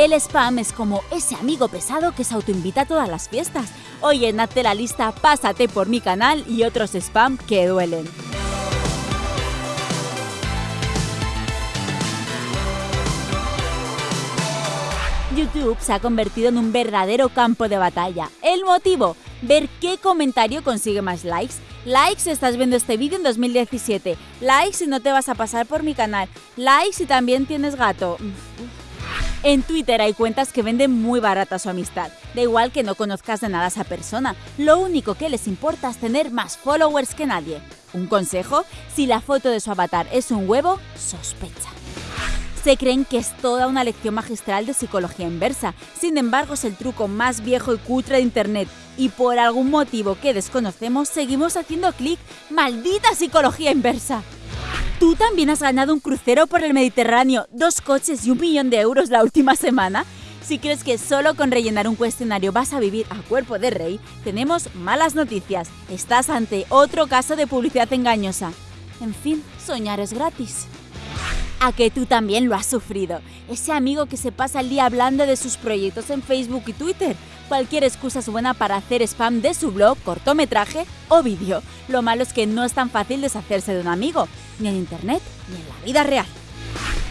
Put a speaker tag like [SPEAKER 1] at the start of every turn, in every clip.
[SPEAKER 1] El spam es como ese amigo pesado que se autoinvita a todas las fiestas. Oye, hazte la lista, pásate por mi canal y otros spam que duelen. YouTube se ha convertido en un verdadero campo de batalla. El motivo, ver qué comentario consigue más likes. Likes si estás viendo este vídeo en 2017. Likes si no te vas a pasar por mi canal. Likes si también tienes gato. En Twitter hay cuentas que venden muy barata su amistad. Da igual que no conozcas de nada a esa persona. Lo único que les importa es tener más followers que nadie. Un consejo, si la foto de su avatar es un huevo, sospecha se creen que es toda una lección magistral de psicología inversa. Sin embargo, es el truco más viejo y cutre de Internet. Y por algún motivo que desconocemos, seguimos haciendo clic. ¡Maldita psicología inversa! ¿Tú también has ganado un crucero por el Mediterráneo, dos coches y un millón de euros la última semana? Si crees que solo con rellenar un cuestionario vas a vivir a cuerpo de rey, tenemos malas noticias. Estás ante otro caso de publicidad engañosa. En fin, soñar es gratis a que tú también lo has sufrido. Ese amigo que se pasa el día hablando de sus proyectos en Facebook y Twitter. Cualquier excusa es buena para hacer spam de su blog, cortometraje o vídeo. Lo malo es que no es tan fácil deshacerse de un amigo, ni en internet ni en la vida real.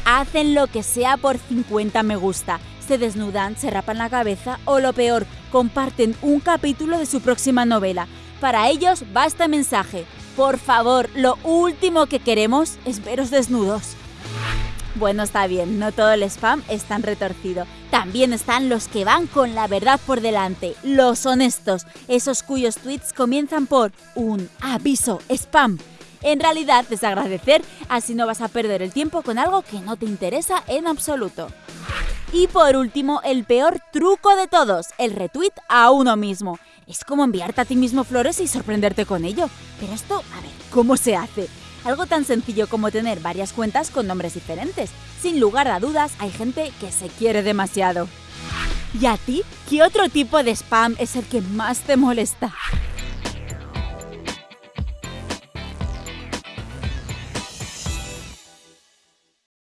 [SPEAKER 1] Hacen lo que sea por 50 me gusta, se desnudan, se rapan la cabeza o lo peor, comparten un capítulo de su próxima novela. Para ellos basta mensaje. Por favor, lo último que queremos es veros desnudos. Bueno, está bien, no todo el spam es tan retorcido. También están los que van con la verdad por delante, los honestos, esos cuyos tweets comienzan por un aviso spam. En realidad es agradecer, así no vas a perder el tiempo con algo que no te interesa en absoluto. Y por último, el peor truco de todos, el retweet a uno mismo. Es como enviarte a ti mismo flores y sorprenderte con ello. Pero esto, a ver, ¿cómo se hace? Algo tan sencillo como tener varias cuentas con nombres diferentes. Sin lugar a dudas, hay gente que se quiere demasiado. ¿Y a ti? ¿Qué otro tipo de spam es el que más te molesta?